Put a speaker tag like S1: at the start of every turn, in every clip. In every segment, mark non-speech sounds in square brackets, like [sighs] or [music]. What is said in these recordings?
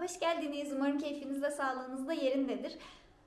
S1: hoş geldiniz. Umarım keyfiniz de sağlığınız da yerindedir.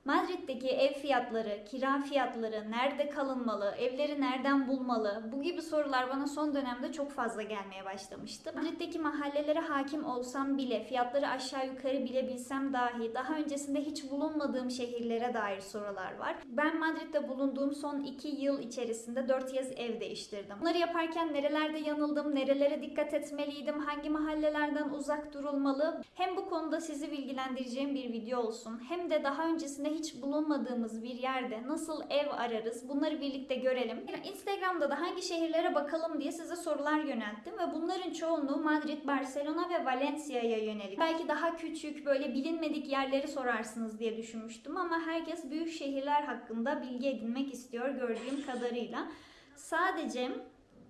S1: Madrid'deki ev fiyatları, kira fiyatları, nerede kalınmalı, evleri nereden bulmalı? Bu gibi sorular bana son dönemde çok fazla gelmeye başlamıştı. Madrid'deki mahallelere hakim olsam bile, fiyatları aşağı yukarı bilebilsem dahi, daha öncesinde hiç bulunmadığım şehirlere dair sorular var. Ben Madrid'de bulunduğum son 2 yıl içerisinde 4 yaz ev değiştirdim. Bunları yaparken nerelerde yanıldım, nerelere dikkat etmeliydim, hangi mahallelerden uzak durulmalı? Hem bu konuda sizi bilgilendireceğim bir video olsun, hem de daha öncesinde hiç bulunmadığımız bir yerde nasıl ev ararız bunları birlikte görelim. Instagram'da da hangi şehirlere bakalım diye size sorular yönelttim ve bunların çoğunluğu Madrid, Barcelona ve Valencia'ya yönelik. Belki daha küçük böyle bilinmedik yerleri sorarsınız diye düşünmüştüm ama herkes büyük şehirler hakkında bilgi edinmek istiyor gördüğüm kadarıyla. Sadece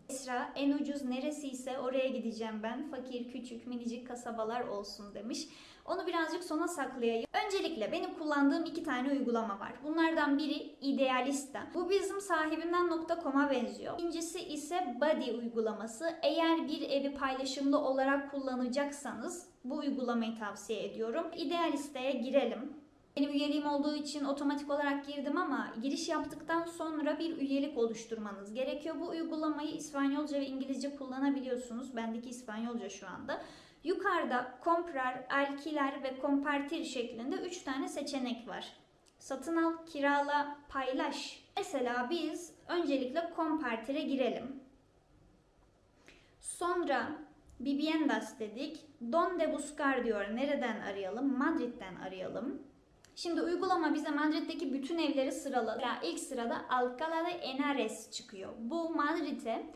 S1: Esra en ucuz neresiyse oraya gideceğim ben. Fakir, küçük, minicik kasabalar olsun demiş. Onu birazcık sona saklayayım. Öncelikle benim kullandığım iki tane uygulama var. Bunlardan biri Idealista. Bu bizim sahibinden.com'a benziyor. İkincisi ise Buddy uygulaması. Eğer bir evi paylaşımlı olarak kullanacaksanız bu uygulamayı tavsiye ediyorum. Idealista'ya girelim. Benim üyeliğim olduğu için otomatik olarak girdim ama giriş yaptıktan sonra bir üyelik oluşturmanız gerekiyor. Bu uygulamayı İspanyolca ve İngilizce kullanabiliyorsunuz. Bendeki İspanyolca şu anda. Yukarıda comprar, alkiler ve compartir şeklinde 3 tane seçenek var. Satın al, kirala, paylaş. Mesela biz öncelikle compartire girelim. Sonra Viviendas dedik. Donde buscar diyor. Nereden arayalım? Madrid'den arayalım. Şimdi uygulama bize Madrid'deki bütün evleri sıraladı. İlk sırada Alcalá de Henares çıkıyor. Bu Madrid'e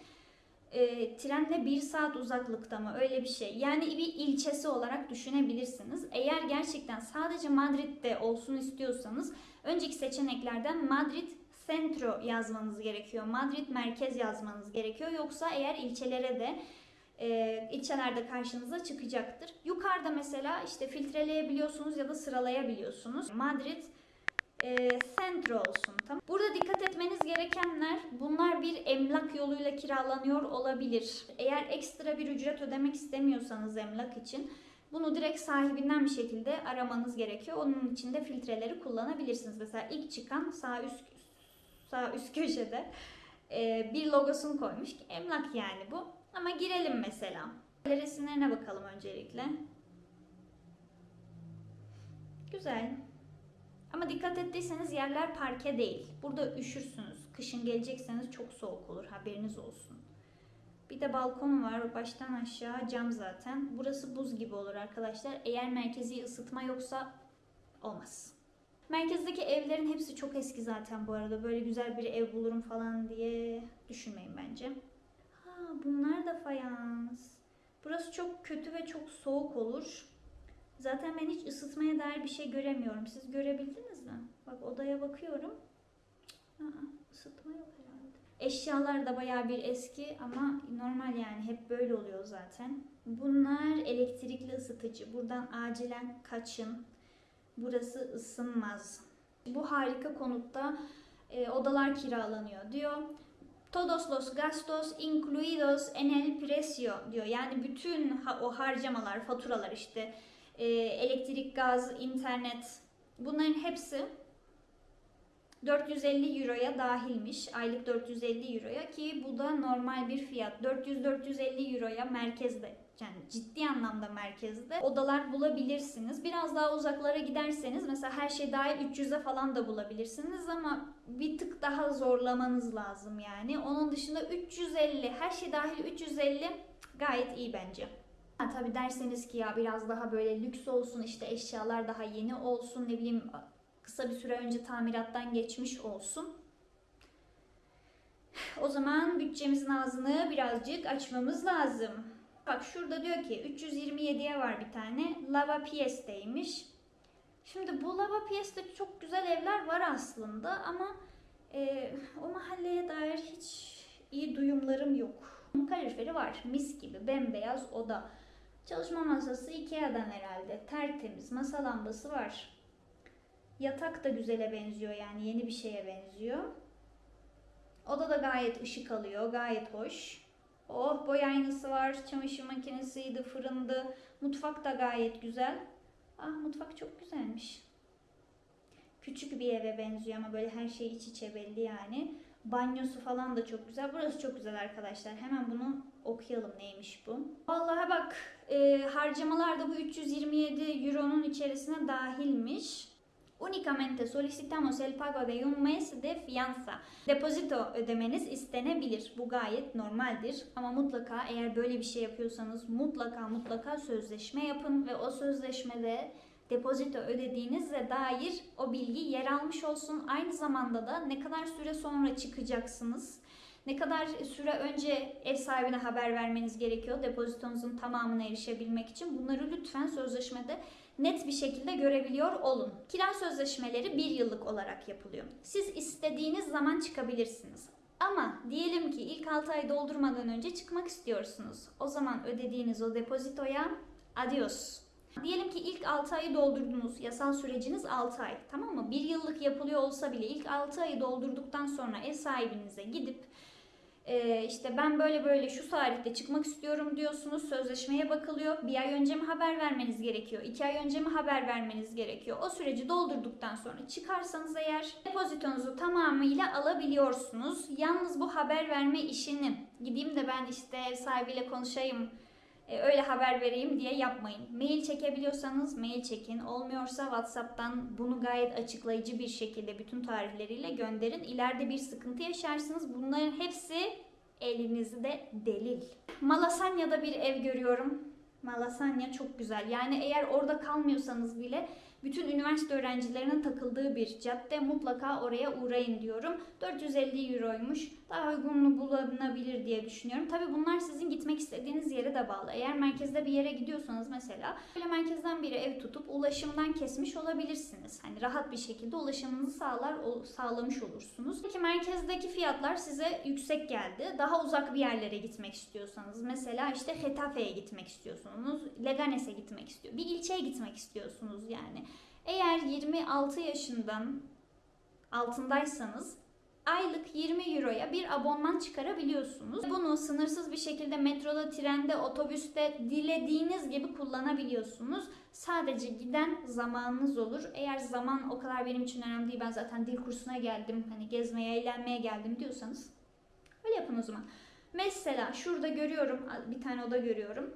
S1: e, trenle bir saat uzaklıkta mı öyle bir şey. Yani bir ilçesi olarak düşünebilirsiniz. Eğer gerçekten sadece Madrid'de olsun istiyorsanız önceki seçeneklerden Madrid Centro yazmanız gerekiyor. Madrid merkez yazmanız gerekiyor. Yoksa eğer ilçelere de e, ilçelerde karşınıza çıkacaktır. Yukarıda mesela işte filtreleyebiliyorsunuz ya da sıralayabiliyorsunuz. Madrid e, Centro olsun. Tamam. Burada dikkat etmeniz gerekenler bunlar bir emlak yoluyla kiralanıyor olabilir. Eğer ekstra bir ücret ödemek istemiyorsanız emlak için bunu direkt sahibinden bir şekilde aramanız gerekiyor. Onun için de filtreleri kullanabilirsiniz. Mesela ilk çıkan sağ üst sağ üst köşede e, bir logosunu koymuş emlak yani bu. Ama girelim mesela. Resimlerine bakalım öncelikle. Güzel. Ama dikkat ettiyseniz yerler parke değil. Burada üşürsünüz. Kışın gelecekseniz çok soğuk olur. Haberiniz olsun. Bir de balkonu var. Baştan aşağı cam zaten. Burası buz gibi olur arkadaşlar. Eğer merkezi ısıtma yoksa olmaz. Merkezdeki evlerin hepsi çok eski zaten bu arada. Böyle güzel bir ev bulurum falan diye düşünmeyin bence. Ha bunlar da fayans. Burası çok kötü ve çok soğuk olur. Zaten ben hiç ısıtmaya dair bir şey göremiyorum. Siz görebildiniz mi? Bak odaya bakıyorum. Aa, ısıtma yok herhalde. Eşyalar da bayağı bir eski ama normal yani hep böyle oluyor zaten. Bunlar elektrikli ısıtıcı. Buradan acilen kaçın. Burası ısınmaz. Bu harika konutta e, odalar kiralanıyor diyor. Todos los gastos incluidos en el precio diyor. Yani bütün ha- o harcamalar, faturalar işte elektrik, gaz, internet bunların hepsi 450 euroya dahilmiş. Aylık 450 euroya ki bu da normal bir fiyat. 400-450 euroya merkezde yani ciddi anlamda merkezde odalar bulabilirsiniz. Biraz daha uzaklara giderseniz mesela her şey dahil 300'e falan da bulabilirsiniz ama bir tık daha zorlamanız lazım yani. Onun dışında 350 her şey dahil 350 gayet iyi bence. Ha, tabii derseniz ki ya biraz daha böyle lüks olsun işte eşyalar daha yeni olsun ne bileyim kısa bir süre önce tamirattan geçmiş olsun. [sighs] O zaman bütçemizin ağzını birazcık açmamız lazım. Bak şurada diyor ki 327'ye var bir tane. Lava Pies'teymiş. Şimdi bu Lava Pies'te çok güzel evler var aslında ama e, o mahalleye dair hiç iyi duyumlarım yok. Kaloriferi var. Mis gibi bembeyaz oda. Çalışma masası Ikea'dan herhalde. Tertemiz. Masa lambası var. Yatak da güzele benziyor yani yeni bir şeye benziyor. Oda da gayet ışık alıyor. Gayet hoş. Oh boy aynası var. Çamaşır makinesiydi, fırındı. Mutfak da gayet güzel. Ah mutfak çok güzelmiş. Küçük bir eve benziyor ama böyle her şey iç içe belli yani. Banyosu falan da çok güzel. Burası çok güzel arkadaşlar. Hemen bunu okuyalım neymiş bu. Vallahi bak e, harcamalar da bu 327 euronun içerisine dahilmiş. Unicamente solicitamos el pago de un mes de fianza. Depozito ödemeniz istenebilir. Bu gayet normaldir. Ama mutlaka eğer böyle bir şey yapıyorsanız mutlaka mutlaka sözleşme yapın ve o sözleşmede depozito ödediğinizle dair o bilgi yer almış olsun. Aynı zamanda da ne kadar süre sonra çıkacaksınız, ne kadar süre önce ev sahibine haber vermeniz gerekiyor depozitonuzun tamamına erişebilmek için. Bunları lütfen sözleşmede net bir şekilde görebiliyor olun. Kira sözleşmeleri bir yıllık olarak yapılıyor. Siz istediğiniz zaman çıkabilirsiniz. Ama diyelim ki ilk 6 ay doldurmadan önce çıkmak istiyorsunuz. O zaman ödediğiniz o depozitoya adios. Diyelim ki ilk 6 ayı doldurdunuz. Yasal süreciniz 6 ay. Tamam mı? Bir yıllık yapılıyor olsa bile ilk 6 ayı doldurduktan sonra ev sahibinize gidip e, işte ben böyle böyle şu tarihte çıkmak istiyorum diyorsunuz. Sözleşmeye bakılıyor. Bir ay önce mi haber vermeniz gerekiyor? iki ay önce mi haber vermeniz gerekiyor? O süreci doldurduktan sonra çıkarsanız eğer depozitonuzu tamamıyla alabiliyorsunuz. Yalnız bu haber verme işini gideyim de ben işte ev sahibiyle konuşayım öyle haber vereyim diye yapmayın. Mail çekebiliyorsanız mail çekin. Olmuyorsa WhatsApp'tan bunu gayet açıklayıcı bir şekilde bütün tarihleriyle gönderin. İleride bir sıkıntı yaşarsınız. Bunların hepsi elinizde delil. Malasanya'da bir ev görüyorum. Malasanya çok güzel. Yani eğer orada kalmıyorsanız bile bütün üniversite öğrencilerinin takıldığı bir cadde mutlaka oraya uğrayın diyorum. 450 euroymuş. Daha uygunlu bulunabilir diye düşünüyorum. Tabi bunlar sizin gitmek istediğiniz yere de bağlı. Eğer merkezde bir yere gidiyorsanız mesela böyle merkezden bir ev tutup ulaşımdan kesmiş olabilirsiniz. Hani rahat bir şekilde ulaşımınızı sağlar sağlamış olursunuz. Peki merkezdeki fiyatlar size yüksek geldi. Daha uzak bir yerlere gitmek istiyorsanız mesela işte Getafe'ye gitmek istiyorsunuz. Leganes'e gitmek istiyor. Bir ilçeye gitmek istiyorsunuz yani. Eğer 26 yaşından altındaysanız aylık 20 euroya bir abonman çıkarabiliyorsunuz. Bunu sınırsız bir şekilde metroda, trende, otobüste dilediğiniz gibi kullanabiliyorsunuz. Sadece giden zamanınız olur. Eğer zaman o kadar benim için önemli değil. Ben zaten dil kursuna geldim. Hani gezmeye, eğlenmeye geldim diyorsanız öyle yapın o zaman. Mesela şurada görüyorum bir tane oda görüyorum.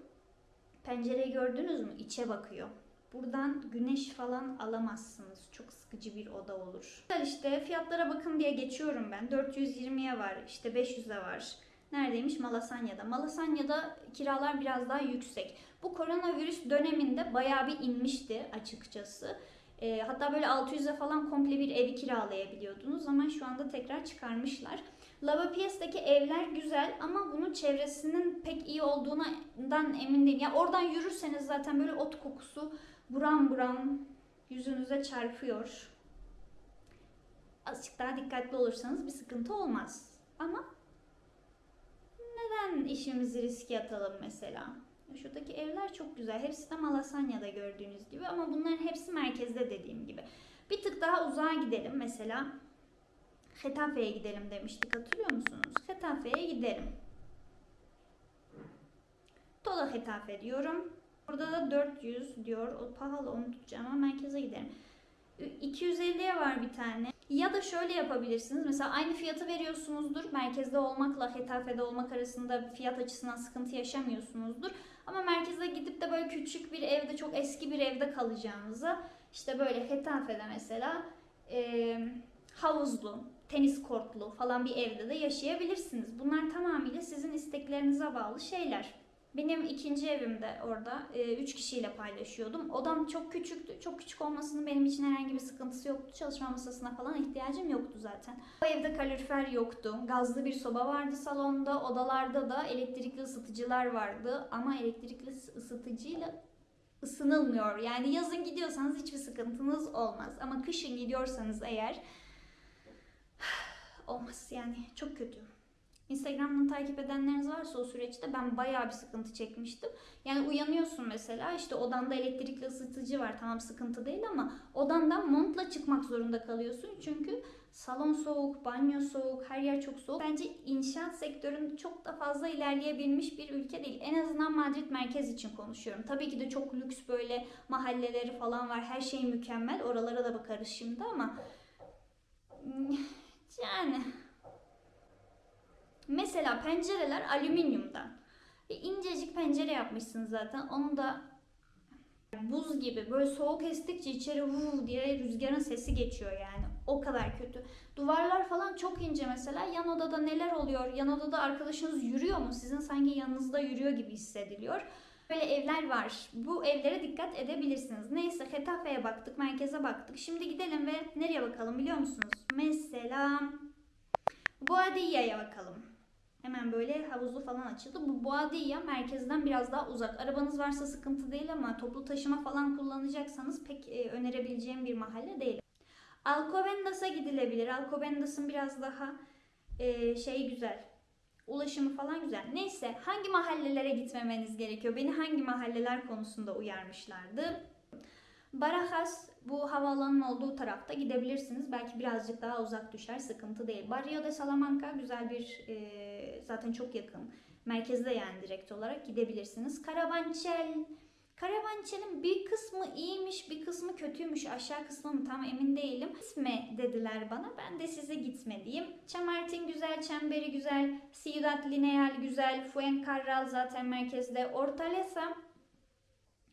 S1: Pencereyi gördünüz mü? İçe bakıyor. Buradan güneş falan alamazsınız. Çok sıkıcı bir oda olur. İşte fiyatlara bakın diye geçiyorum ben. 420'ye var, işte 500'e var. Neredeymiş? Malasanya'da. Malasanya'da kiralar biraz daha yüksek. Bu koronavirüs döneminde bayağı bir inmişti açıkçası. E, hatta böyle 600'e falan komple bir evi kiralayabiliyordunuz ama şu anda tekrar çıkarmışlar. Lavapies'teki evler güzel ama bunun çevresinin pek iyi olduğundan emin değilim. Ya yani oradan yürürseniz zaten böyle ot kokusu buram buram yüzünüze çarpıyor. Azıcık daha dikkatli olursanız bir sıkıntı olmaz. Ama neden işimizi riske atalım mesela? Şuradaki evler çok güzel. Hepsi de Malasanya'da gördüğünüz gibi ama bunların hepsi merkezde dediğim gibi. Bir tık daha uzağa gidelim mesela. Getafe'ye gidelim demiştik hatırlıyor musunuz? Getafe'ye gidelim. Tola Getafe diyorum. Burada da 400 diyor. O pahalı onu tutacağım ama merkeze giderim. 250'ye var bir tane. Ya da şöyle yapabilirsiniz. Mesela aynı fiyatı veriyorsunuzdur. Merkezde olmakla Hetafe'de olmak arasında fiyat açısından sıkıntı yaşamıyorsunuzdur. Ama merkeze gidip de böyle küçük bir evde, çok eski bir evde kalacağınıza işte böyle Hetafe'de mesela e, havuzlu, tenis kortlu falan bir evde de yaşayabilirsiniz. Bunlar tamamıyla sizin isteklerinize bağlı şeyler. Benim ikinci evimde orada e, üç kişiyle paylaşıyordum. Odam çok küçüktü. Çok küçük olmasının benim için herhangi bir sıkıntısı yoktu. Çalışma masasına falan ihtiyacım yoktu zaten. O evde kalorifer yoktu. Gazlı bir soba vardı salonda. Odalarda da elektrikli ısıtıcılar vardı. Ama elektrikli ısıtıcıyla ısınılmıyor. Yani yazın gidiyorsanız hiçbir sıkıntınız olmaz. Ama kışın gidiyorsanız eğer olmaz yani çok kötü. Instagram'dan takip edenleriniz varsa o süreçte ben bayağı bir sıkıntı çekmiştim. Yani uyanıyorsun mesela işte odanda elektrikli ısıtıcı var tamam sıkıntı değil ama odandan montla çıkmak zorunda kalıyorsun. Çünkü salon soğuk, banyo soğuk, her yer çok soğuk. Bence inşaat sektöründe çok da fazla ilerleyebilmiş bir ülke değil. En azından Madrid merkez için konuşuyorum. Tabii ki de çok lüks böyle mahalleleri falan var. Her şey mükemmel. Oralara da bakarız şimdi ama yani Mesela pencereler alüminyumdan. E, incecik pencere yapmışsın zaten. Onu da buz gibi böyle soğuk estikçe içeri vuv diye rüzgarın sesi geçiyor yani. O kadar kötü. Duvarlar falan çok ince mesela. Yan odada neler oluyor? Yan odada arkadaşınız yürüyor mu? Sizin sanki yanınızda yürüyor gibi hissediliyor. Böyle evler var. Bu evlere dikkat edebilirsiniz. Neyse Getafe'ye baktık, merkeze baktık. Şimdi gidelim ve nereye bakalım biliyor musunuz? Mesela Boadilla'ya bakalım. Hemen böyle havuzlu falan açıldı. Bu Boadilla merkezden biraz daha uzak. Arabanız varsa sıkıntı değil ama toplu taşıma falan kullanacaksanız pek e, önerebileceğim bir mahalle değil. Alcobendas'a gidilebilir. Alcobendas'ın biraz daha e, şey güzel. Ulaşımı falan güzel. Neyse hangi mahallelere gitmemeniz gerekiyor? Beni hangi mahalleler konusunda uyarmışlardı? Barajas bu havaalanının olduğu tarafta gidebilirsiniz. Belki birazcık daha uzak düşer, sıkıntı değil. Barrio de Salamanca güzel bir, e, zaten çok yakın. Merkezde yani direkt olarak gidebilirsiniz. Karabançel, Karabançel'in bir kısmı iyiymiş, bir kısmı kötüymüş. Aşağı kısmı mı tam emin değilim. Gitme dediler bana. Ben de size gitme diyeyim. Chamartin güzel, Çemberi güzel, Ciudad Lineal güzel, Fuencarral zaten merkezde.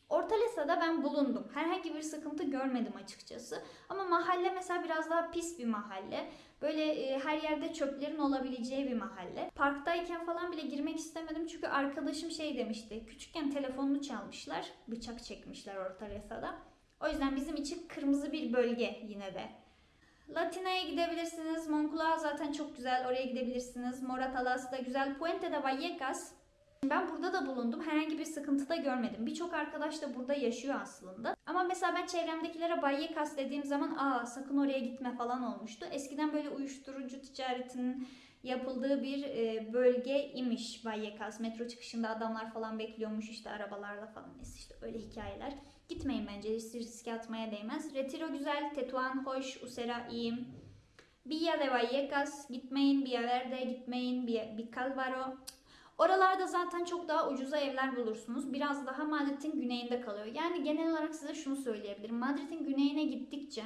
S1: Hortaleza Ortalesa'da ben bulundum. Herhangi bir sıkıntı görmedim açıkçası. Ama mahalle mesela biraz daha pis bir mahalle. Böyle e, her yerde çöplerin olabileceği bir mahalle. Parktayken falan bile girmek istemedim çünkü arkadaşım şey demişti. Küçükken telefonunu çalmışlar, bıçak çekmişler Ortalesa'da. O yüzden bizim için kırmızı bir bölge yine de. Latina'ya gidebilirsiniz. Moncloa zaten çok güzel. Oraya gidebilirsiniz. Moratalas da güzel. Puente de Vallecas ben burada da bulundum. Herhangi bir sıkıntı da görmedim. Birçok arkadaş da burada yaşıyor aslında. Ama mesela ben çevremdekilere Vallecas dediğim zaman aa sakın oraya gitme falan olmuştu. Eskiden böyle uyuşturucu ticaretinin yapıldığı bir e, bölge imiş Vallecas. Metro çıkışında adamlar falan bekliyormuş işte arabalarla falan. Neyse işte öyle hikayeler. Gitmeyin bence riske atmaya değmez. Retiro güzel, Tetuan hoş, Usera iyi. Villa de Vallecas gitmeyin, Villaverde gitmeyin, Vicalvaro Oralarda zaten çok daha ucuza evler bulursunuz. Biraz daha Madrid'in güneyinde kalıyor. Yani genel olarak size şunu söyleyebilirim. Madrid'in güneyine gittikçe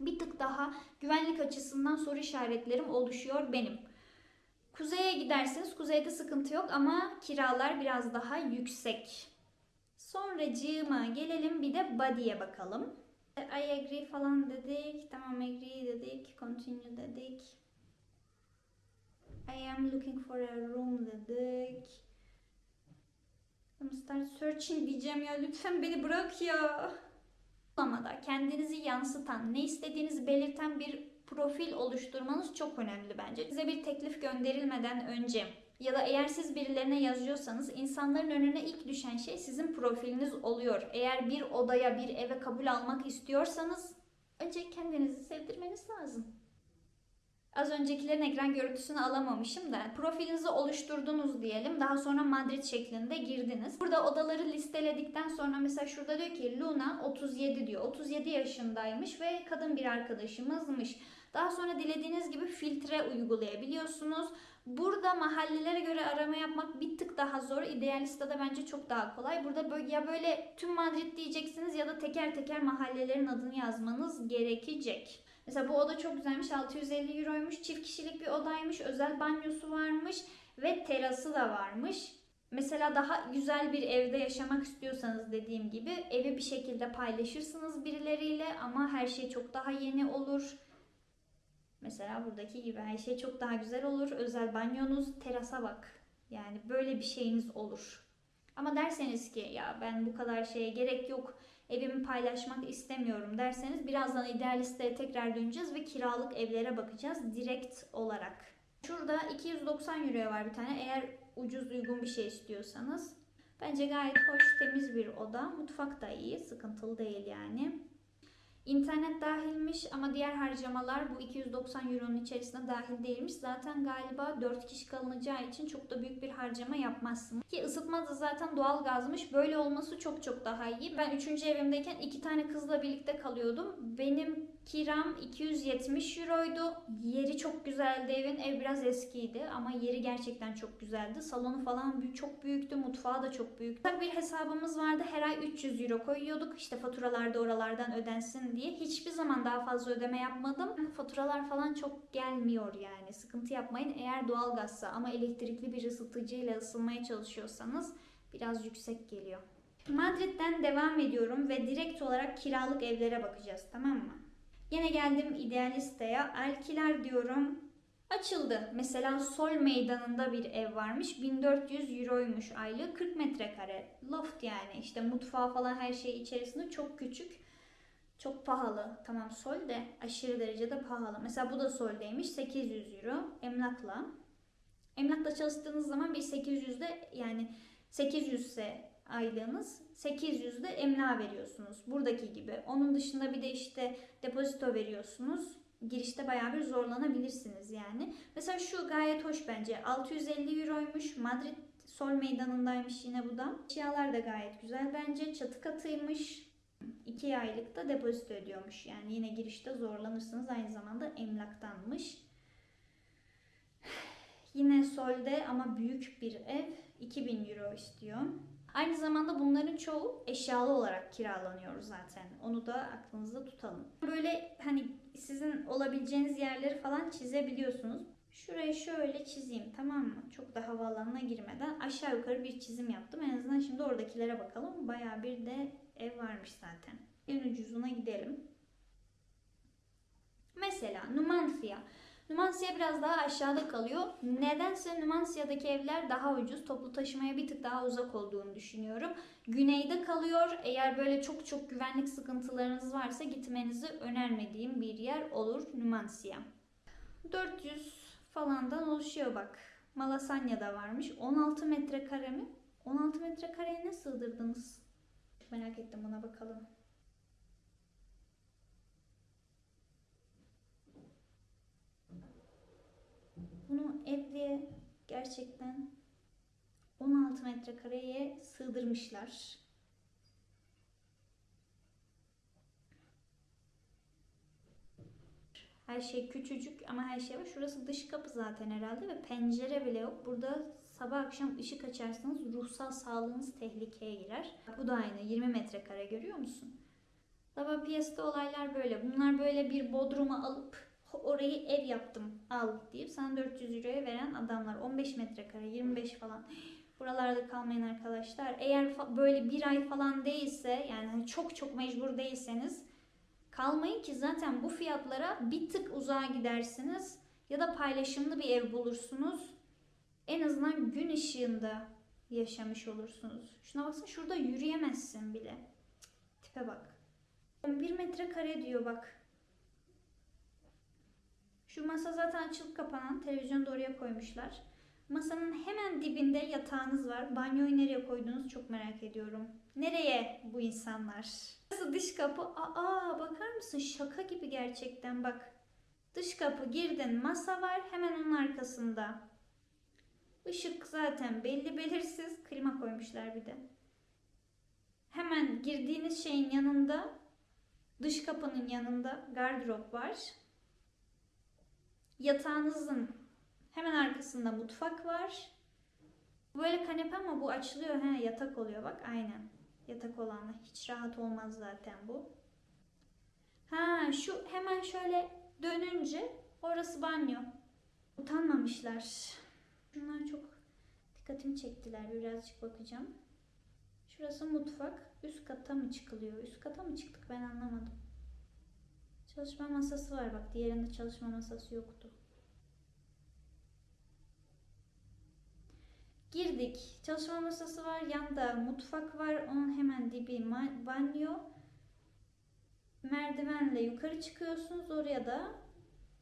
S1: bir tık daha güvenlik açısından soru işaretlerim oluşuyor benim. Kuzeye giderseniz kuzeyde sıkıntı yok ama kiralar biraz daha yüksek. Sonra cığıma gelelim bir de body'ye bakalım. I agree falan dedik. Tamam agree dedik. Continue dedik. I am looking for a room dedik. I'm start searching diyeceğim ya lütfen beni bırak ya. Uygulamada kendinizi yansıtan, ne istediğinizi belirten bir profil oluşturmanız çok önemli bence. Size bir teklif gönderilmeden önce ya da eğer siz birilerine yazıyorsanız insanların önüne ilk düşen şey sizin profiliniz oluyor. Eğer bir odaya, bir eve kabul almak istiyorsanız önce kendinizi sevdirmeniz lazım. Az öncekilerin ekran görüntüsünü alamamışım da profilinizi oluşturdunuz diyelim. Daha sonra Madrid şeklinde girdiniz. Burada odaları listeledikten sonra mesela şurada diyor ki Luna 37 diyor. 37 yaşındaymış ve kadın bir arkadaşımızmış. Daha sonra dilediğiniz gibi filtre uygulayabiliyorsunuz. Burada mahallelere göre arama yapmak bir tık daha zor. Idealista'da bence çok daha kolay. Burada böyle, ya böyle tüm Madrid diyeceksiniz ya da teker teker mahallelerin adını yazmanız gerekecek. Mesela bu oda çok güzelmiş. 650 euroymuş. Çift kişilik bir odaymış. Özel banyosu varmış. Ve terası da varmış. Mesela daha güzel bir evde yaşamak istiyorsanız dediğim gibi evi bir şekilde paylaşırsınız birileriyle ama her şey çok daha yeni olur. Mesela buradaki gibi her şey çok daha güzel olur. Özel banyonuz, terasa bak. Yani böyle bir şeyiniz olur. Ama derseniz ki ya ben bu kadar şeye gerek yok evimi paylaşmak istemiyorum derseniz birazdan idealistlere tekrar döneceğiz ve kiralık evlere bakacağız direkt olarak. Şurada 290 euroya var bir tane eğer ucuz uygun bir şey istiyorsanız. Bence gayet hoş temiz bir oda. Mutfak da iyi sıkıntılı değil yani. İnternet dahilmiş ama diğer harcamalar bu 290 euronun içerisinde dahil değilmiş. Zaten galiba 4 kişi kalınacağı için çok da büyük bir harcama yapmazsınız. Ki ısıtma da zaten doğal gazmış. Böyle olması çok çok daha iyi. Ben 3. evimdeyken iki tane kızla birlikte kalıyordum. Benim kiram 270 euroydu. Yeri çok güzeldi evin. Ev biraz eskiydi ama yeri gerçekten çok güzeldi. Salonu falan büyük, çok büyüktü. Mutfağı da çok büyüktü. Tabii bir hesabımız vardı. Her ay 300 euro koyuyorduk. İşte faturalar da oralardan ödensin diye. Hiçbir zaman daha fazla ödeme yapmadım. Faturalar falan çok gelmiyor yani. Sıkıntı yapmayın. Eğer doğalgazsa ama elektrikli bir ısıtıcıyla ısınmaya çalışıyorsanız biraz yüksek geliyor. Madrid'den devam ediyorum ve direkt olarak kiralık evlere bakacağız tamam mı? Yine geldim idealisteye. Alkiler diyorum. Açıldı. Mesela Sol Meydanı'nda bir ev varmış. 1400 euroymuş aylığı. 40 metrekare. Loft yani. işte mutfağı falan her şey içerisinde çok küçük. Çok pahalı. Tamam Sol de aşırı derecede pahalı. Mesela bu da Sol'deymiş. 800 euro. Emlakla. Emlakla çalıştığınız zaman bir 800'de yani 800 ise aylığınız 800 de emlak veriyorsunuz. Buradaki gibi. Onun dışında bir de işte depozito veriyorsunuz. Girişte bayağı bir zorlanabilirsiniz yani. Mesela şu gayet hoş bence. 650 euroymuş. Madrid Sol meydanındaymış yine bu da. Eşyalar da gayet güzel bence. Çatı katıymış. 2 aylık da depozito ödüyormuş. Yani yine girişte zorlanırsınız. Aynı zamanda emlaktanmış. [sighs] Yine Sol'de ama büyük bir ev. 2000 euro istiyor. Aynı zamanda bunların çoğu eşyalı olarak kiralanıyor zaten. Onu da aklınızda tutalım. Böyle hani sizin olabileceğiniz yerleri falan çizebiliyorsunuz. Şurayı şöyle çizeyim tamam mı? Çok da havaalanına girmeden aşağı yukarı bir çizim yaptım. En azından şimdi oradakilere bakalım. Bayağı bir de ev varmış zaten. En ucuzuna gidelim. Mesela Numancia. Numancia biraz daha aşağıda kalıyor. Nedense Numancia'daki evler daha ucuz. Toplu taşımaya bir tık daha uzak olduğunu düşünüyorum. Güneyde kalıyor. Eğer böyle çok çok güvenlik sıkıntılarınız varsa gitmenizi önermediğim bir yer olur Numancia. 400 falandan oluşuyor bak. Malasanya'da varmış. 16 metrekare mi? 16 metrekareye ne sığdırdınız? Merak ettim buna bakalım. Bunu evliye gerçekten 16 metrekareye sığdırmışlar. Her şey küçücük ama her şey var. Şurası dış kapı zaten herhalde ve pencere bile yok. Burada sabah akşam ışık açarsanız ruhsal sağlığınız tehlikeye girer. Bu da aynı 20 metrekare görüyor musun? Lava Piyas'ta olaylar böyle. Bunlar böyle bir bodruma alıp orayı ev yaptım al deyip sana 400 euroya veren adamlar. 15 metrekare 25 falan. Buralarda kalmayın arkadaşlar. Eğer böyle bir ay falan değilse yani hani çok çok mecbur değilseniz kalmayın ki zaten bu fiyatlara bir tık uzağa gidersiniz ya da paylaşımlı bir ev bulursunuz. En azından gün ışığında yaşamış olursunuz. Şuna baksana şurada yürüyemezsin bile. Tipe bak. 11 metrekare diyor bak. Şu masa zaten açılıp kapanan. Televizyonu da oraya koymuşlar. Masanın hemen dibinde yatağınız var. Banyoyu nereye koydunuz çok merak ediyorum. Nereye bu insanlar? Nasıl dış kapı? Aa bakar mısın? Şaka gibi gerçekten bak. Dış kapı girdin masa var hemen onun arkasında. Işık zaten belli belirsiz. Klima koymuşlar bir de. Hemen girdiğiniz şeyin yanında dış kapının yanında gardırop var. Yatağınızın hemen arkasında mutfak var. Böyle kanepe ama bu açılıyor. He, yatak oluyor bak aynen. Yatak olanla hiç rahat olmaz zaten bu. Ha şu hemen şöyle dönünce orası banyo. Utanmamışlar. Bunlar çok dikkatimi çektiler. Birazcık bakacağım. Şurası mutfak. Üst kata mı çıkılıyor? Üst kata mı çıktık ben anlamadım. Çalışma masası var bak. Diğerinde çalışma masası yoktu. Girdik. Çalışma masası var. Yanda mutfak var. Onun hemen dibi banyo. Merdivenle yukarı çıkıyorsunuz. Oraya da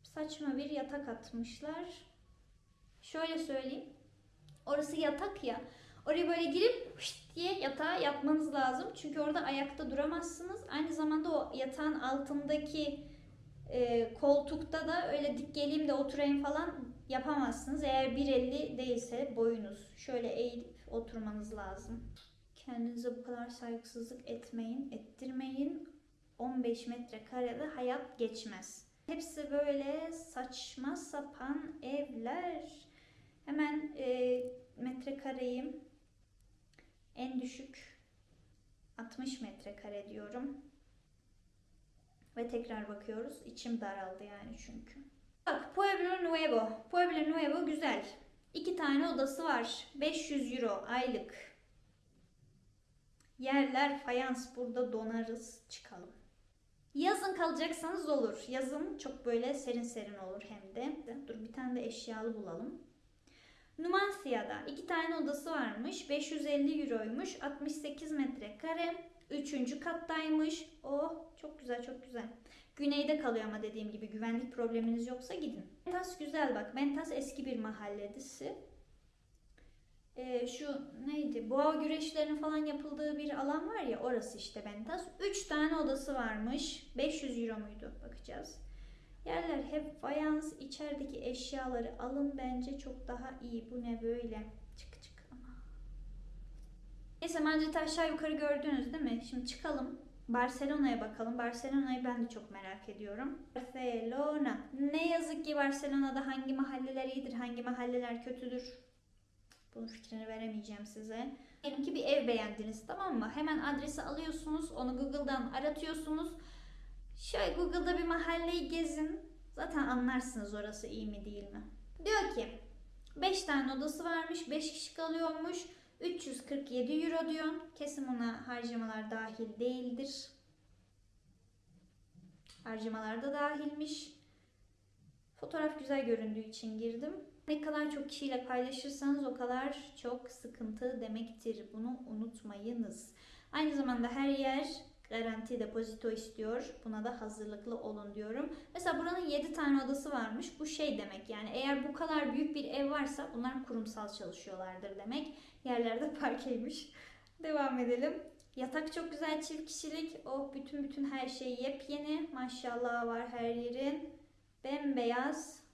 S1: saçma bir yatak atmışlar. Şöyle söyleyeyim. Orası yatak ya. Oraya böyle girip hışt diye yatağa yatmanız lazım. Çünkü orada ayakta duramazsınız. Aynı zamanda o yatağın altındaki e, koltukta da öyle dik geleyim de oturayım falan yapamazsınız. Eğer 1.50 değilse boyunuz. Şöyle eğilip oturmanız lazım. Kendinize bu kadar saygısızlık etmeyin, ettirmeyin. 15 metrekarede hayat geçmez. Hepsi böyle saçma sapan evler. Hemen e, metrekareyi en düşük 60 metrekare diyorum. Ve tekrar bakıyoruz. İçim daraldı yani çünkü. Bak Pueblo Nuevo. Pueblo Nuevo güzel. İki tane odası var. 500 euro aylık. Yerler fayans burada donarız çıkalım. Yazın kalacaksanız olur. Yazın çok böyle serin serin olur hem de. Dur bir tane de eşyalı bulalım. Numansia'da iki tane odası varmış. 550 euroymuş. 68 metrekare. Üçüncü kattaymış. Oh çok güzel çok güzel. Güneyde kalıyor ama dediğim gibi güvenlik probleminiz yoksa gidin. Mentas güzel bak. Mentas eski bir mahalledisi. Ee, şu neydi? Boğa güreşlerinin falan yapıldığı bir alan var ya orası işte Mentas. 3 tane odası varmış. 500 euro muydu? Bakacağız. Yerler hep fayans. içerideki eşyaları alın bence çok daha iyi. Bu ne böyle? Çık çık ama. Neyse Madrid'i aşağı yukarı gördünüz değil mi? Şimdi çıkalım. Barcelona'ya bakalım. Barcelona'yı ben de çok merak ediyorum. Barcelona. Ne yazık ki Barcelona'da hangi mahalleler iyidir, hangi mahalleler kötüdür. Bunun fikrini veremeyeceğim size. Diyelim ki bir ev beğendiniz tamam mı? Hemen adresi alıyorsunuz, onu Google'dan aratıyorsunuz. Şöyle Google'da bir mahalleyi gezin. Zaten anlarsınız orası iyi mi değil mi. Diyor ki 5 tane odası varmış, 5 kişi kalıyormuş. 347 euro diyor. Kesin ona harcamalar dahil değildir. Harcamalar da dahilmiş. Fotoğraf güzel göründüğü için girdim. Ne kadar çok kişiyle paylaşırsanız o kadar çok sıkıntı demektir. Bunu unutmayınız. Aynı zamanda her yer garanti depozito istiyor. Buna da hazırlıklı olun diyorum. Mesela buranın 7 tane odası varmış. Bu şey demek yani eğer bu kadar büyük bir ev varsa bunlar kurumsal çalışıyorlardır demek. Yerlerde [laughs] parkeymiş. Devam edelim. Yatak çok güzel çift kişilik. Oh bütün bütün her şey yepyeni. Maşallah var her yerin. Bembeyaz.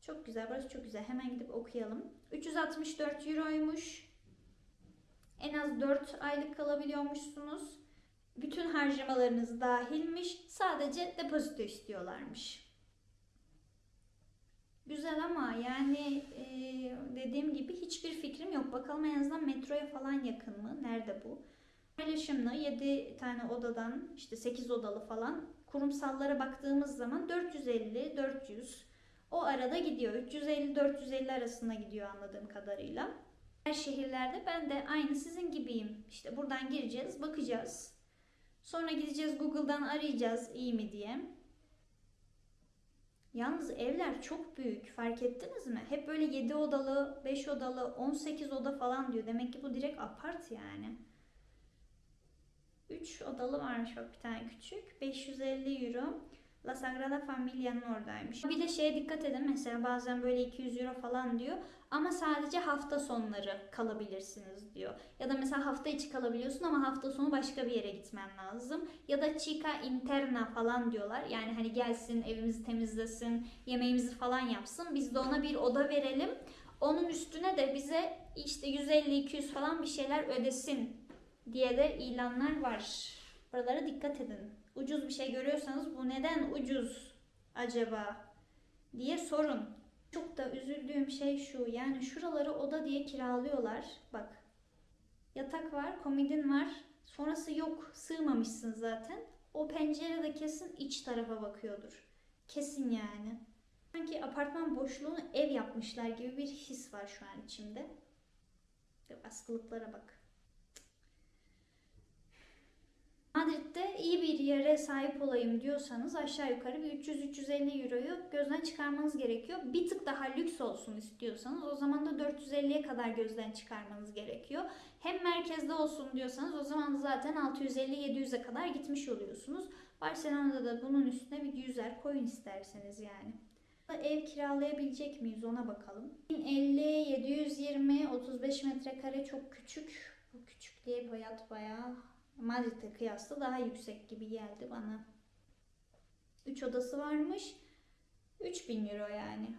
S1: Çok güzel. Burası çok güzel. Hemen gidip okuyalım. 364 euroymuş. En az 4 aylık kalabiliyormuşsunuz. Bütün harcamalarınız dahilmiş. Sadece depozito istiyorlarmış. Güzel ama yani e, dediğim gibi hiçbir fikrim yok. Bakalım en azından metroya falan yakın mı? Nerede bu? Paylaşımlı 7 tane odadan işte 8 odalı falan kurumsallara baktığımız zaman 450 400 o arada gidiyor. 350-450 arasında gidiyor anladığım kadarıyla. Her şehirlerde ben de aynı sizin gibiyim. İşte buradan gireceğiz, bakacağız. Sonra gideceğiz Google'dan arayacağız iyi mi diye. Yalnız evler çok büyük. Fark ettiniz mi? Hep böyle 7 odalı, 5 odalı, 18 oda falan diyor. Demek ki bu direkt apart yani. 3 odalı varmış bak bir tane küçük. 550 euro. La Sagrada Familia'nın oradaymış. Bir de şeye dikkat edin mesela bazen böyle 200 euro falan diyor ama sadece hafta sonları kalabilirsiniz diyor. Ya da mesela hafta içi kalabiliyorsun ama hafta sonu başka bir yere gitmen lazım. Ya da chica interna falan diyorlar. Yani hani gelsin evimizi temizlesin, yemeğimizi falan yapsın. Biz de ona bir oda verelim. Onun üstüne de bize işte 150-200 falan bir şeyler ödesin diye de ilanlar var. Buralara dikkat edin ucuz bir şey görüyorsanız bu neden ucuz acaba diye sorun. Çok da üzüldüğüm şey şu yani şuraları oda diye kiralıyorlar. Bak yatak var, komodin var. Sonrası yok. Sığmamışsın zaten. O pencere de kesin iç tarafa bakıyordur. Kesin yani. Sanki apartman boşluğunu ev yapmışlar gibi bir his var şu an içimde. Askılıklara bak. Madrid'de iyi bir yere sahip olayım diyorsanız aşağı yukarı bir 300-350 euroyu gözden çıkarmanız gerekiyor. Bir tık daha lüks olsun istiyorsanız o zaman da 450'ye kadar gözden çıkarmanız gerekiyor. Hem merkezde olsun diyorsanız o zaman zaten 650-700'e kadar gitmiş oluyorsunuz. Barcelona'da da bunun üstüne bir yüzer koyun isterseniz yani. Ev kiralayabilecek miyiz ona bakalım. 50, 720, 35 metrekare çok küçük. Bu küçük diye hayat bayağı Madrid'e kıyasla daha yüksek gibi geldi bana. 3 odası varmış. 3000 euro yani.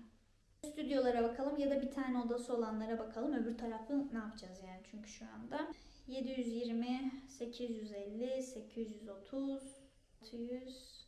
S1: Stüdyolara bakalım ya da bir tane odası olanlara bakalım. Öbür tarafı ne yapacağız yani çünkü şu anda. 720, 850, 830, 600.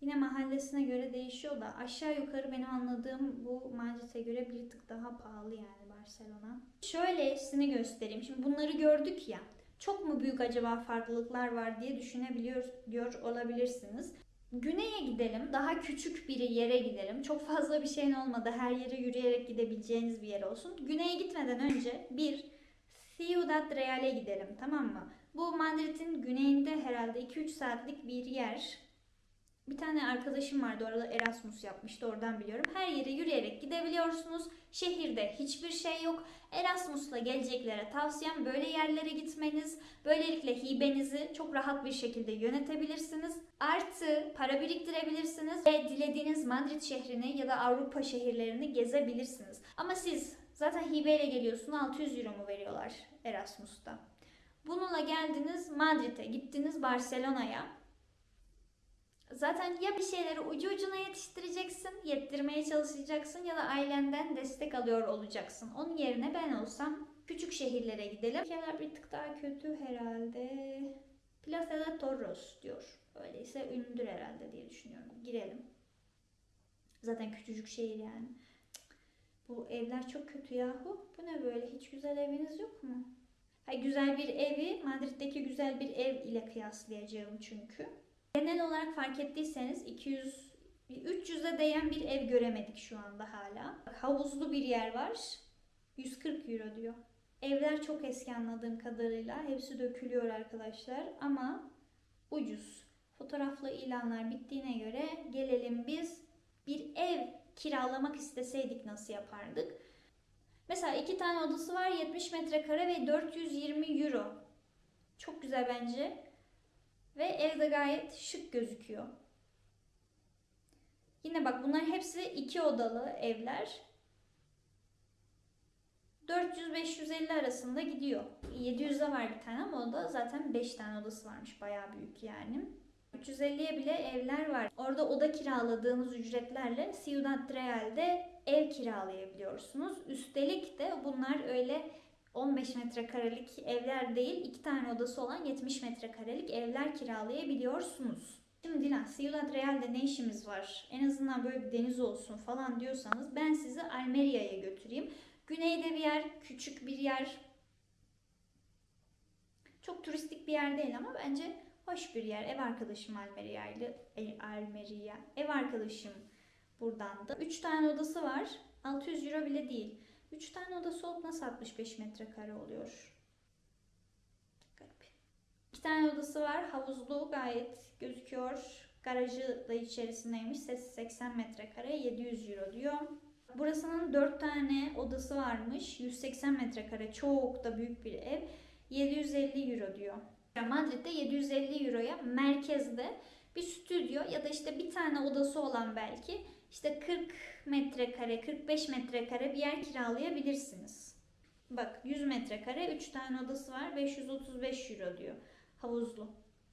S1: Yine mahallesine göre değişiyor da aşağı yukarı benim anladığım bu Madrid'e göre bir tık daha pahalı yani Barcelona. Şöylesini göstereyim. Şimdi bunları gördük ya. Çok mu büyük acaba farklılıklar var diye düşünebiliyor diyor olabilirsiniz. Güney'e gidelim. Daha küçük bir yere gidelim. Çok fazla bir şeyin olmadı. Her yere yürüyerek gidebileceğiniz bir yer olsun. Güney'e gitmeden önce bir Ciudad Real'e gidelim tamam mı? Bu Madrid'in güneyinde herhalde 2-3 saatlik bir yer. Bir tane arkadaşım vardı orada Erasmus yapmıştı oradan biliyorum. Her yere yürüyerek gidebiliyorsunuz. Şehirde hiçbir şey yok. Erasmus'la geleceklere tavsiyem böyle yerlere gitmeniz. Böylelikle hibenizi çok rahat bir şekilde yönetebilirsiniz. Artı para biriktirebilirsiniz ve dilediğiniz Madrid şehrini ya da Avrupa şehirlerini gezebilirsiniz. Ama siz zaten hibeyle geliyorsun 600 euro mu veriyorlar Erasmus'ta. Bununla geldiniz Madrid'e, gittiniz Barcelona'ya. Zaten ya bir şeyleri ucu ucuna yetiştireceksin, yettirmeye çalışacaksın ya da ailenden destek alıyor olacaksın. Onun yerine ben olsam küçük şehirlere gidelim. Ülkeler bir tık daha kötü herhalde. Plaza de Toros diyor. Öyleyse ünlüdür herhalde diye düşünüyorum. Girelim. Zaten küçücük şehir yani. Bu evler çok kötü yahu. Bu ne böyle? Hiç güzel eviniz yok mu? Ha, güzel bir evi Madrid'deki güzel bir ev ile kıyaslayacağım çünkü. Genel olarak fark ettiyseniz 200 300'e değen bir ev göremedik şu anda hala. Havuzlu bir yer var. 140 euro diyor. Evler çok eski anladığım kadarıyla. Hepsi dökülüyor arkadaşlar ama ucuz. Fotoğraflı ilanlar bittiğine göre gelelim biz bir ev kiralamak isteseydik nasıl yapardık? Mesela iki tane odası var 70 metrekare ve 420 euro. Çok güzel bence. Ve evde gayet şık gözüküyor. Yine bak bunlar hepsi iki odalı evler. 400-550 arasında gidiyor. 700'de var bir tane ama o da zaten 5 tane odası varmış. Bayağı büyük yani. 350'ye bile evler var. Orada oda kiraladığınız ücretlerle Ciudad Real'de ev kiralayabiliyorsunuz. Üstelik de bunlar öyle 15 metrekarelik evler değil, iki tane odası olan 70 metrekarelik evler kiralayabiliyorsunuz. Şimdi Dilan, Ciudad Real'de ne işimiz var? En azından böyle bir deniz olsun falan diyorsanız ben sizi Almeria'ya götüreyim. Güneyde bir yer, küçük bir yer. Çok turistik bir yer değil ama bence hoş bir yer. Ev arkadaşım Almeria'ydı. E, Almeria. Ev arkadaşım buradan da. 3 tane odası var. 600 euro bile değil. 3 tane odası olup nasıl 65 metrekare oluyor? Garip. 2 tane odası var. Havuzlu gayet gözüküyor. Garajı da içerisindeymiş. Ses 80 metrekare 700 euro diyor. Burasının 4 tane odası varmış. 180 metrekare çok da büyük bir ev. 750 euro diyor. Madrid'de 750 euroya merkezde bir stüdyo ya da işte bir tane odası olan belki işte 40 metrekare, 45 metrekare bir yer kiralayabilirsiniz. Bak 100 metrekare 3 tane odası var 535 euro diyor havuzlu.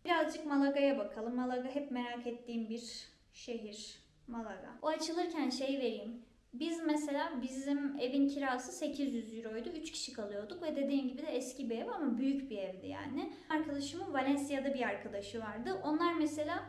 S1: Birazcık Malaga'ya bakalım. Malaga hep merak ettiğim bir şehir. Malaga. O açılırken şey vereyim. Biz mesela bizim evin kirası 800 euroydu. 3 kişi kalıyorduk ve dediğim gibi de eski bir ev ama büyük bir evdi yani. Arkadaşımın Valencia'da bir arkadaşı vardı. Onlar mesela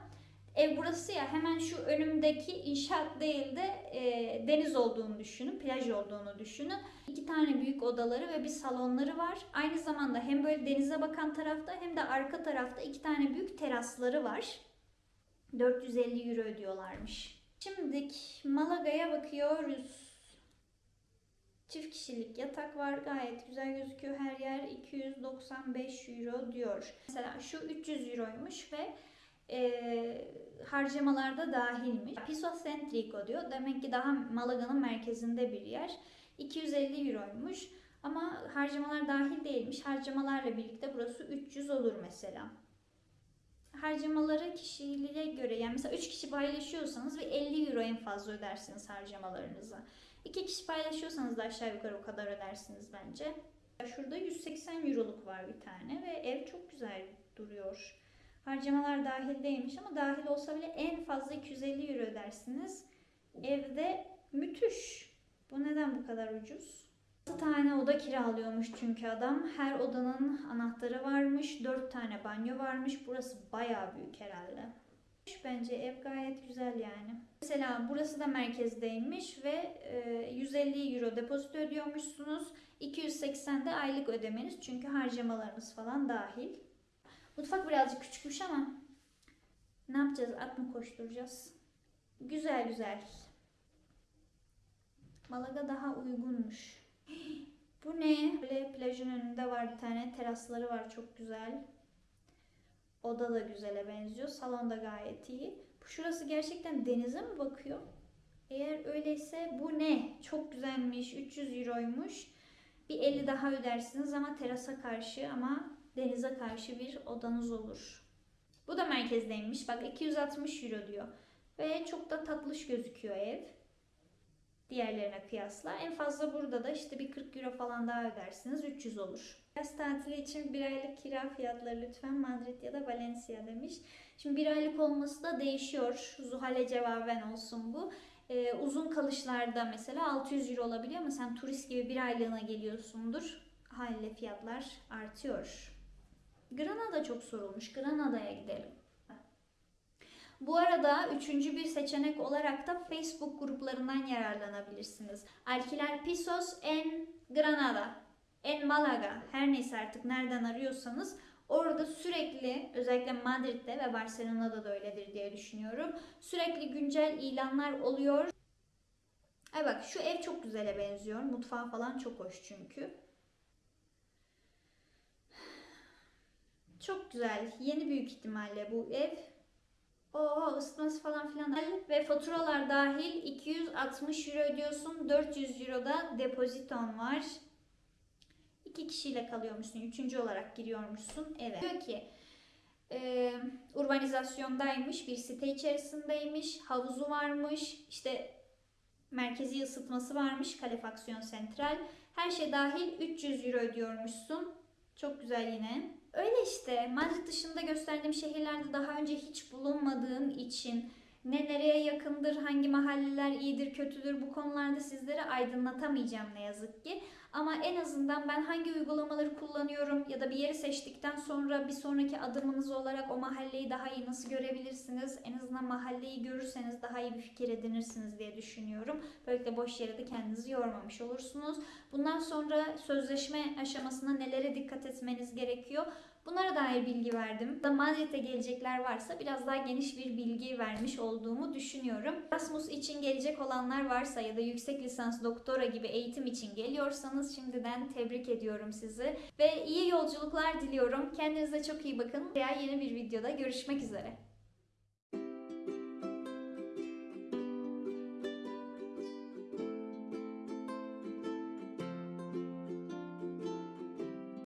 S1: Ev burası ya hemen şu önümdeki inşaat değil de e, deniz olduğunu düşünün, plaj olduğunu düşünün. İki tane büyük odaları ve bir salonları var. Aynı zamanda hem böyle denize bakan tarafta hem de arka tarafta iki tane büyük terasları var. 450 euro ödüyorlarmış. Şimdi Malaga'ya bakıyoruz. Çift kişilik yatak var. Gayet güzel gözüküyor her yer. 295 euro diyor. Mesela şu 300 euroymuş ve e, harcamalarda dahilmiş. Piso Centrico diyor. Demek ki daha Malaga'nın merkezinde bir yer. 250 euroymuş. Ama harcamalar dahil değilmiş. Harcamalarla birlikte burası 300 olur mesela. harcamaları kişiliğe göre yani mesela 3 kişi paylaşıyorsanız ve 50 euro en fazla ödersiniz harcamalarınıza. 2 kişi paylaşıyorsanız da aşağı yukarı o kadar ödersiniz bence. Şurada 180 euroluk var bir tane ve ev çok güzel duruyor. Harcamalar dahil değilmiş ama dahil olsa bile en fazla 250 euro ödersiniz. Evde müthiş. Bu neden bu kadar ucuz? 6 tane oda kiralıyormuş çünkü adam. Her odanın anahtarı varmış. 4 tane banyo varmış. Burası bayağı büyük herhalde. Bence ev gayet güzel yani. Mesela burası da merkezdeymiş ve e, 150 euro depozito ödüyormuşsunuz. 280 de aylık ödemeniz çünkü harcamalarınız falan dahil. Mutfak birazcık küçükmüş ama ne yapacağız? At mı koşturacağız? Güzel güzel. Malaga daha uygunmuş. [gasps] Bu ne? Böyle plajın önünde var bir tane. Terasları var çok güzel. Oda da güzele benziyor. Salon da gayet iyi. Bu şurası gerçekten denize mi bakıyor? Eğer öyleyse bu ne? Çok güzelmiş. 300 euroymuş. Bir 50 daha ödersiniz ama terasa karşı ama denize karşı bir odanız olur. Bu da merkezdeymiş. Bak 260 euro diyor. Ve çok da tatlış gözüküyor ev. Diğerlerine kıyasla. En fazla burada da işte bir 40 euro falan daha ödersiniz. 300 olur. Yaz tatili için bir aylık kira fiyatları lütfen Madrid ya da Valencia demiş. Şimdi bir aylık olması da değişiyor. Zuhal'e cevaben olsun bu. Ee, uzun kalışlarda mesela 600 euro olabiliyor ama sen turist gibi bir aylığına geliyorsundur. Haliyle fiyatlar artıyor. Granada çok sorulmuş. Granada'ya gidelim. Bu arada üçüncü bir seçenek olarak da Facebook gruplarından yararlanabilirsiniz. Alquiler Pisos en Granada, en Malaga, her neyse artık nereden arıyorsanız orada sürekli özellikle Madrid'de ve Barcelona'da da öyledir diye düşünüyorum. Sürekli güncel ilanlar oluyor. Ay bak şu ev çok güzele benziyor. Mutfağı falan çok hoş çünkü. Çok güzel. Yeni büyük ihtimalle bu ev. Oo ısıtması falan filan ve faturalar dahil 260 euro ödüyorsun. 400 euro da depoziton var. İki kişiyle kalıyormuşsun. Üçüncü olarak giriyormuşsun eve. Diyor ki e, urbanizasyondaymış. Bir site içerisindeymiş. Havuzu varmış. işte merkezi ısıtması varmış. Kalefaksiyon sentral. Her şey dahil 300 euro ödüyormuşsun. Çok güzel yine. Öyle işte Madrid dışında gösterdiğim şehirlerde daha önce hiç bulunmadığım için ne nereye yakındır, hangi mahalleler iyidir, kötüdür bu konularda sizlere aydınlatamayacağım ne yazık ki. Ama en azından ben hangi uygulamaları kullanıyorum ya da bir yeri seçtikten sonra bir sonraki adımınız olarak o mahalleyi daha iyi nasıl görebilirsiniz? En azından mahalleyi görürseniz daha iyi bir fikir edinirsiniz diye düşünüyorum. Böylelikle boş yere de kendinizi yormamış olursunuz. Bundan sonra sözleşme aşamasında nelere dikkat etmeniz gerekiyor? Bunlara dair bilgi verdim. Da Madrid'e gelecekler varsa biraz daha geniş bir bilgi vermiş olduğumu düşünüyorum. Erasmus için gelecek olanlar varsa ya da yüksek lisans doktora gibi eğitim için geliyorsanız şimdiden tebrik ediyorum sizi. Ve iyi yolculuklar diliyorum. Kendinize çok iyi bakın. Veya yeni bir videoda görüşmek üzere.